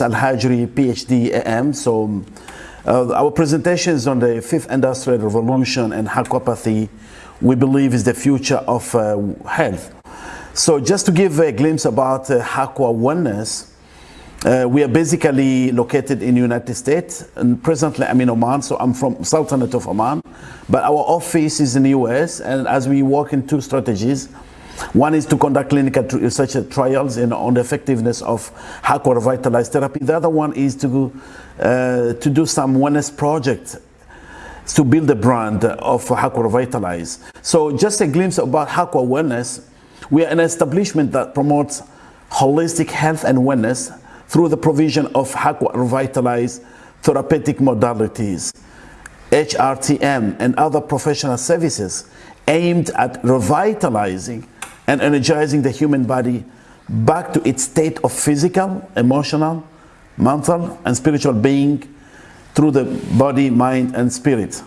Al-Hajri, PhD AM. So uh, our presentation is on the fifth industrial revolution and aquapathy we believe is the future of uh, health. So just to give a glimpse about uh, Aqua Wellness, uh, we are basically located in the United States and presently I'm in Oman, so I'm from Sultanate of Oman, but our office is in the US and as we work in two strategies, one is to conduct clinical research trials in, on the effectiveness of Aqua Revitalized therapy. The other one is to, uh, to do some wellness projects to build the brand of Aqua Revitalize. So just a glimpse about Aqua Wellness. We are an establishment that promotes holistic health and wellness through the provision of Aqua Revitalize therapeutic modalities, HRTM, and other professional services aimed at revitalizing and energizing the human body back to its state of physical, emotional, mental, and spiritual being through the body, mind, and spirit.